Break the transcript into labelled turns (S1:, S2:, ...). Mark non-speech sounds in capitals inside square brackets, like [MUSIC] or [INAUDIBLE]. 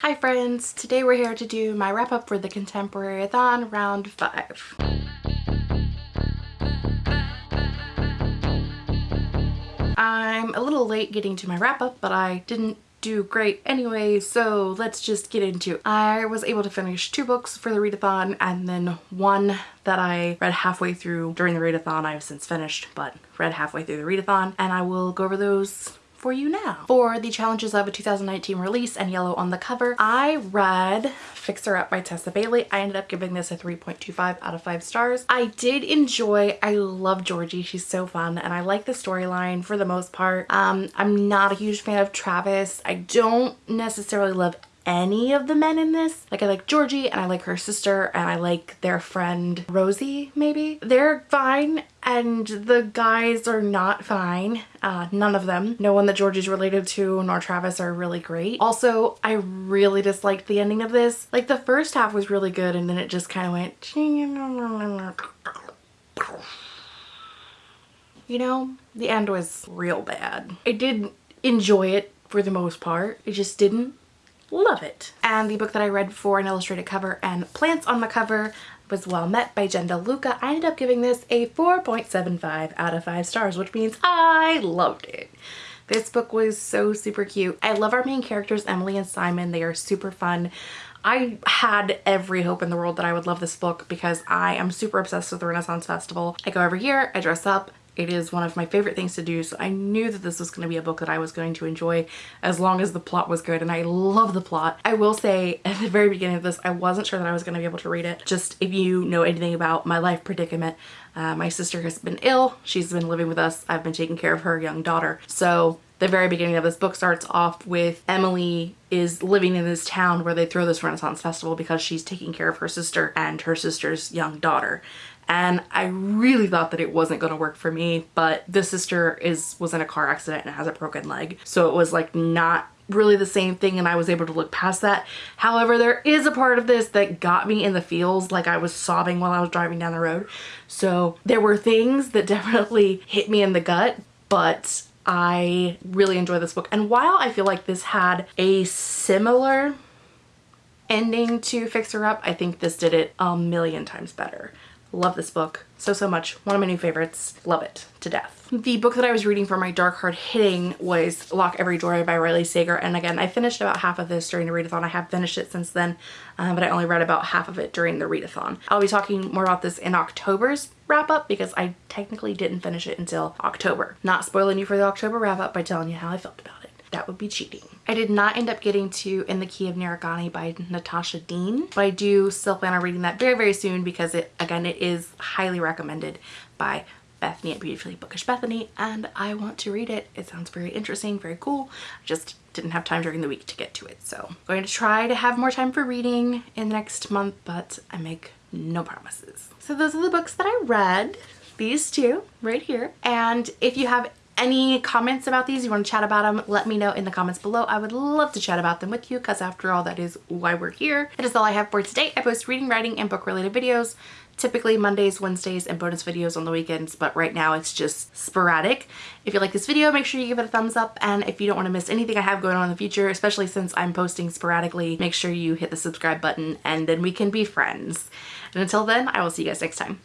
S1: Hi friends! Today we're here to do my wrap up for the Contemporary-a-thon round 5. I'm a little late getting to my wrap up but I didn't do great anyway so let's just get into it. I was able to finish two books for the readathon and then one that I read halfway through during the readathon I've since finished but read halfway through the readathon and I will go over those for you now. For the challenges of a 2019 release and yellow on the cover, I read Fix Her Up by Tessa Bailey. I ended up giving this a 3.25 out of 5 stars. I did enjoy, I love Georgie, she's so fun and I like the storyline for the most part. Um, I'm not a huge fan of Travis. I don't necessarily love any of the men in this. Like I like Georgie and I like her sister and I like their friend Rosie maybe. They're fine and the guys are not fine. Uh, none of them. No one that Georgie's related to nor Travis are really great. Also, I really disliked the ending of this. Like the first half was really good and then it just kind of went you know, the end was real bad. I did enjoy it for the most part. It just didn't love it. And the book that I read for an illustrated cover and plants on the cover was well met by Jen DeLuca. I ended up giving this a 4.75 out of 5 stars, which means I loved it. This book was so super cute. I love our main characters, Emily and Simon. They are super fun. I had every hope in the world that I would love this book because I am super obsessed with the Renaissance Festival. I go every year, I dress up, it is one of my favorite things to do so I knew that this was going to be a book that I was going to enjoy as long as the plot was good and I love the plot. I will say at the very beginning of this I wasn't sure that I was going to be able to read it. Just if you know anything about my life predicament uh, my sister has been ill. She's been living with us. I've been taking care of her young daughter. So the very beginning of this book starts off with Emily is living in this town where they throw this Renaissance festival because she's taking care of her sister and her sister's young daughter and I really thought that it wasn't going to work for me but this sister is was in a car accident and has a broken leg so it was like not really the same thing and I was able to look past that. However, there is a part of this that got me in the feels like I was sobbing while I was driving down the road. So there were things that [LAUGHS] definitely hit me in the gut, but I really enjoy this book. And while I feel like this had a similar ending to Fix Her Up, I think this did it a million times better. Love this book so, so much. One of my new favorites. Love it to death. The book that I was reading for my dark hard hitting was Lock Every Door by Riley Sager. And again, I finished about half of this during the readathon. I have finished it since then, um, but I only read about half of it during the readathon. I'll be talking more about this in October's wrap up because I technically didn't finish it until October. Not spoiling you for the October wrap up by telling you how I felt about it that would be cheating. I did not end up getting to In the Key of Nira Ghani by Natasha Deen, but I do still plan on reading that very, very soon because it, again, it is highly recommended by Bethany at Beautifully Bookish Bethany and I want to read it. It sounds very interesting, very cool. I just didn't have time during the week to get to it. So I'm going to try to have more time for reading in the next month, but I make no promises. So those are the books that I read these two right here and if you have any comments about these, you want to chat about them, let me know in the comments below. I would love to chat about them with you because after all, that is why we're here. That is all I have for today. I post reading, writing, and book related videos typically Mondays, Wednesdays, and bonus videos on the weekends, but right now it's just sporadic. If you like this video, make sure you give it a thumbs up, and if you don't want to miss anything I have going on in the future, especially since I'm posting sporadically, make sure you hit the subscribe button, and then we can be friends. And until then, I will see you guys next time.